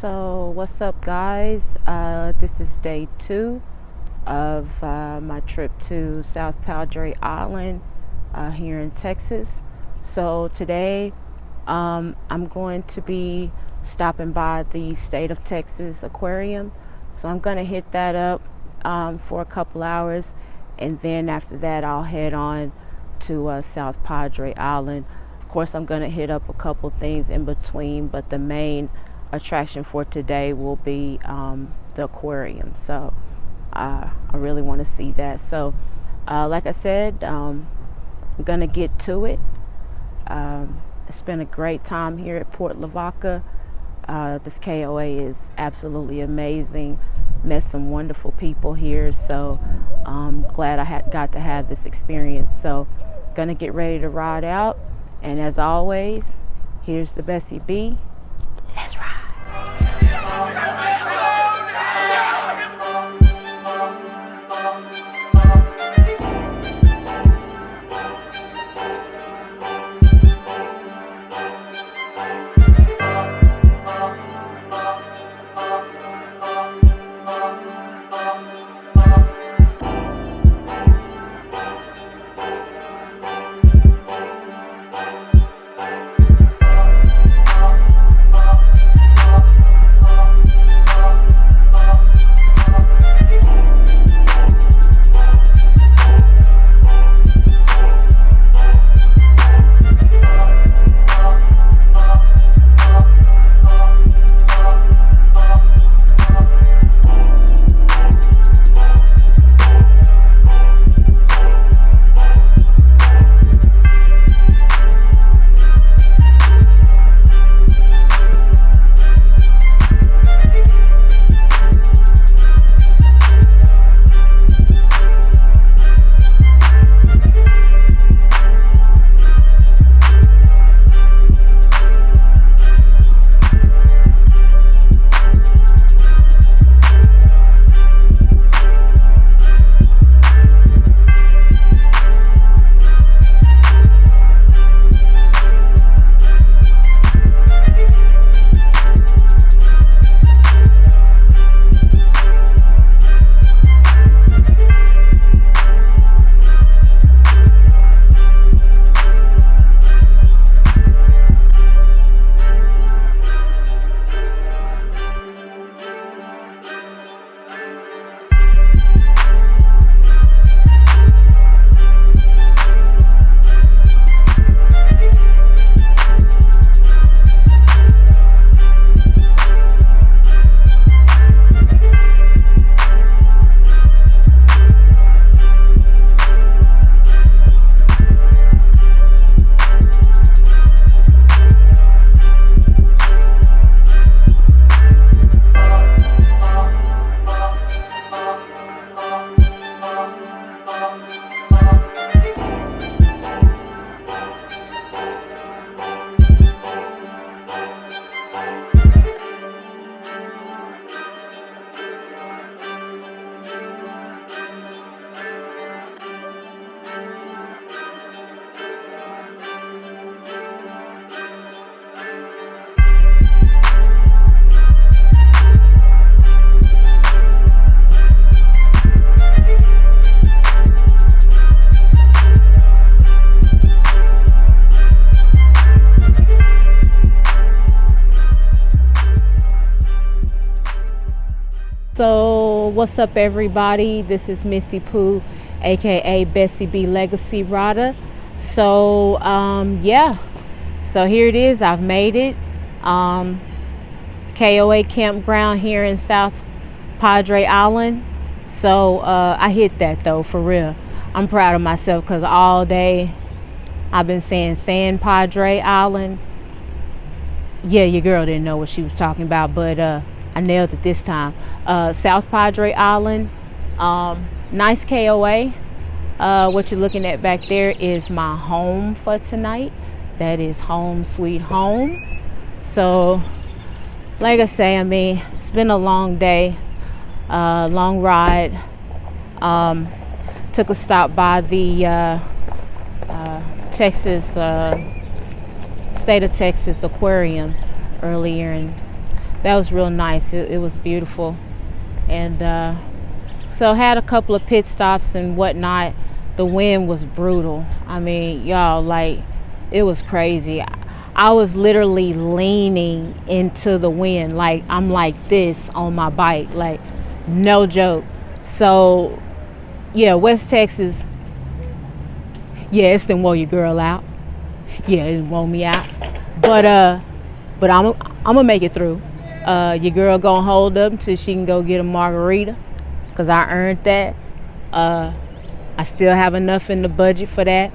So, what's up, guys? Uh, this is day two of uh, my trip to South Padre Island uh, here in Texas. So, today um, I'm going to be stopping by the State of Texas Aquarium. So, I'm going to hit that up um, for a couple hours, and then after that, I'll head on to uh, South Padre Island. Of course, I'm going to hit up a couple things in between, but the main attraction for today will be um, the aquarium. So uh, I really want to see that. So, uh, like I said, um, I'm going to get to it. Um, it's been a great time here at Port Lavaca. Uh, this KOA is absolutely amazing. Met some wonderful people here, so I'm glad I had got to have this experience. So, gonna get ready to ride out, and as always, here's the Bessie B. what's up, everybody? This is Missy Pooh, aka Bessie B Legacy Rada. So, um, yeah, so here it is. I've made it. Um, KOA campground here in South Padre Island. So, uh, I hit that though, for real. I'm proud of myself because all day I've been saying San Padre Island. Yeah, your girl didn't know what she was talking about, but uh, I nailed it this time. Uh, South Padre Island, um, nice KOA. Uh, what you're looking at back there is my home for tonight. That is home sweet home. So, like I say, I mean, it's been a long day, uh, long ride. Um, took a stop by the uh, uh, Texas, uh, state of Texas aquarium earlier and that was real nice. It, it was beautiful, and uh, so had a couple of pit stops and whatnot. The wind was brutal. I mean, y'all, like it was crazy. I, was literally leaning into the wind, like I'm like this on my bike, like no joke. So, yeah, West Texas. Yeah, it's didn't your girl out. Yeah, it wore me out. But uh, but I'm I'm gonna make it through. Uh, your girl gonna hold up until she can go get a margarita, cause I earned that. Uh, I still have enough in the budget for that.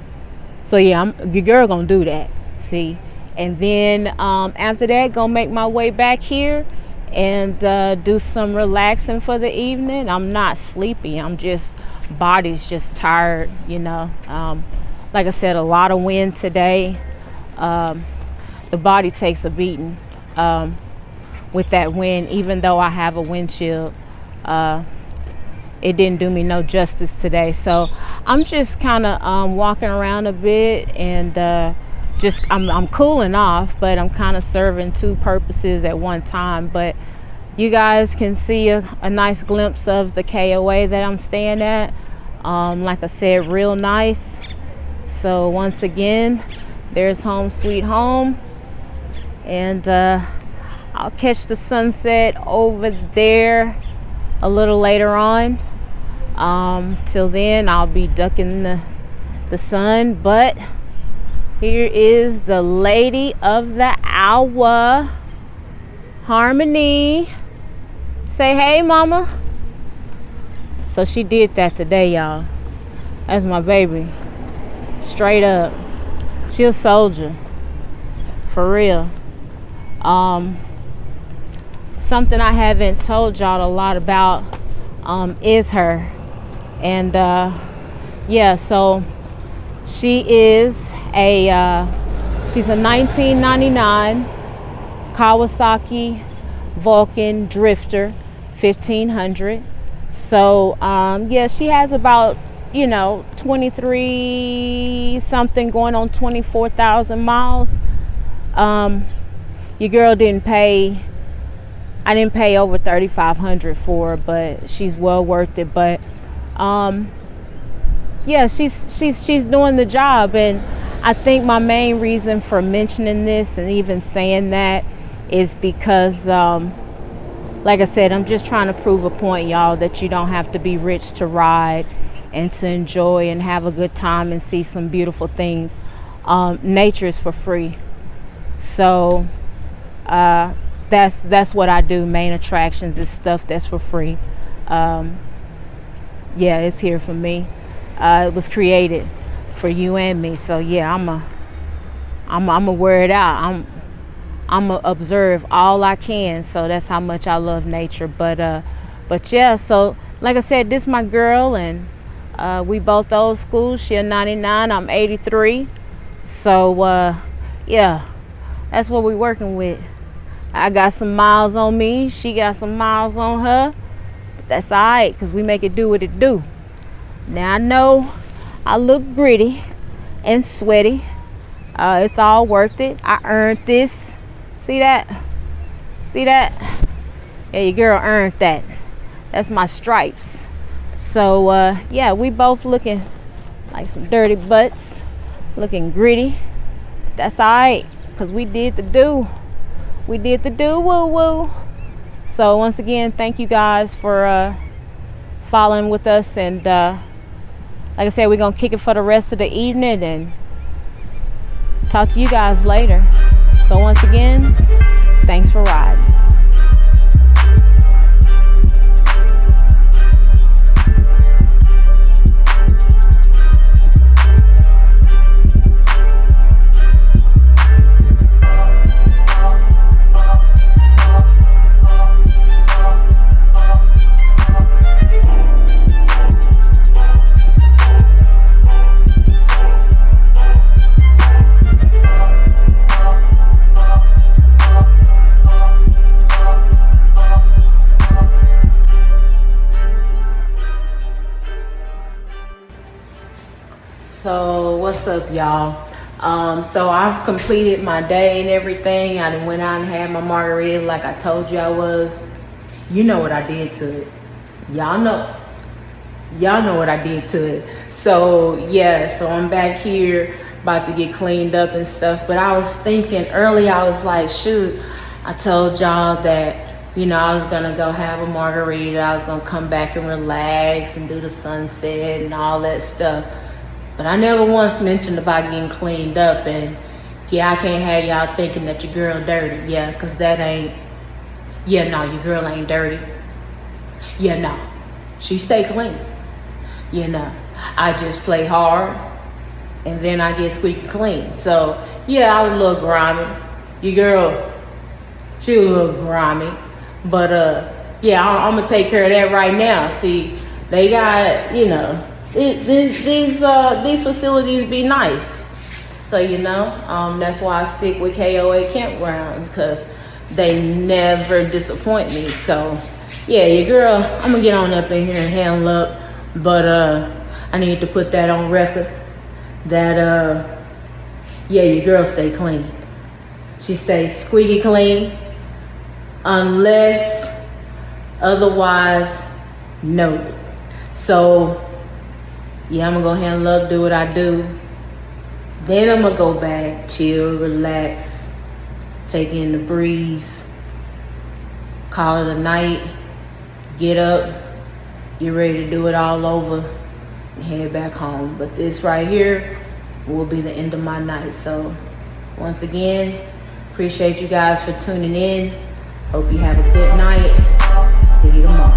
So yeah, I'm your girl gonna do that. See, and then um, after that, gonna make my way back here and uh, do some relaxing for the evening. I'm not sleepy. I'm just body's just tired. You know, um, like I said, a lot of wind today. Um, the body takes a beating um, with that wind, even though I have a windshield. Uh, it didn't do me no justice today. So I'm just kind of um, walking around a bit and uh, just I'm, I'm cooling off, but I'm kind of serving two purposes at one time. But you guys can see a, a nice glimpse of the KOA that I'm staying at. Um, like I said, real nice. So once again, there's home sweet home. And uh, I'll catch the sunset over there a little later on. Um, till then, I'll be ducking the, the sun. But here is the lady of the hour, Harmony. Say hey, mama. So she did that today, y'all. That's my baby. Straight up. She a soldier. For real. Um, something I haven't told y'all a lot about um, is her. And uh, yeah, so she is a uh, she's a 1999 Kawasaki Vulcan Drifter 1500. So um, yeah, she has about you know 23 something going on 24,000 miles. Um, your girl didn't pay. I didn't pay over 3,500 for, her, but she's well worth it. But um, yeah, she's she's she's doing the job, and I think my main reason for mentioning this and even saying that is because, um, like I said, I'm just trying to prove a point, y'all, that you don't have to be rich to ride and to enjoy and have a good time and see some beautiful things. Um, nature is for free, so uh, that's that's what I do. Main attractions is stuff that's for free. Um, yeah, it's here for me uh, it was created for you and me. So yeah, I'm a, I'm, a, I'm a wear it out. I'm, I'm a observe all I can. So that's how much I love nature. But uh, but yeah. So like I said, this my girl, and uh, we both old school. She a 99. I'm 83. So uh, yeah, that's what we working with. I got some miles on me. She got some miles on her. But that's all right, because we make it do what it do. Now I know I look gritty and sweaty. Uh, it's all worth it. I earned this. See that? See that? Yeah, your girl earned that. That's my stripes. So uh, yeah, we both looking like some dirty butts, looking gritty. That's all right, cause we did the do. We did the do woo woo. So once again, thank you guys for uh, following with us and. Uh, like I said, we're to kick it for the rest of the evening and talk to you guys later. So once again, thanks for riding. What's up, y'all? Um, so I've completed my day and everything. I went out and had my margarita like I told you I was. You know what I did to it. Y'all know. Y'all know what I did to it. So yeah, so I'm back here about to get cleaned up and stuff. But I was thinking early, I was like, shoot, I told y'all that, you know, I was gonna go have a margarita. I was gonna come back and relax and do the sunset and all that stuff. But I never once mentioned about getting cleaned up and yeah, I can't have y'all thinking that your girl dirty. Yeah, cause that ain't, yeah, no, your girl ain't dirty. Yeah, no, she stay clean. You know, I just play hard and then I get squeaky clean. So yeah, I was a little grimy. Your girl, she was a little grimy. But uh, yeah, I'm, I'm gonna take care of that right now. See, they got, you know, it, these these uh, these facilities be nice. So you know, um, that's why I stick with KOA campgrounds because they never disappoint me. So yeah, your girl, I'm gonna get on up in here and handle up, but uh, I need to put that on record that uh, yeah, your girl stay clean. She stays squeaky clean, unless otherwise noted. So yeah, I'm gonna go handle love do what I do. Then I'm gonna go back, chill, relax, take in the breeze, call it a night, get up, get ready to do it all over, and head back home. But this right here will be the end of my night. So once again, appreciate you guys for tuning in. Hope you have a good night. See you tomorrow.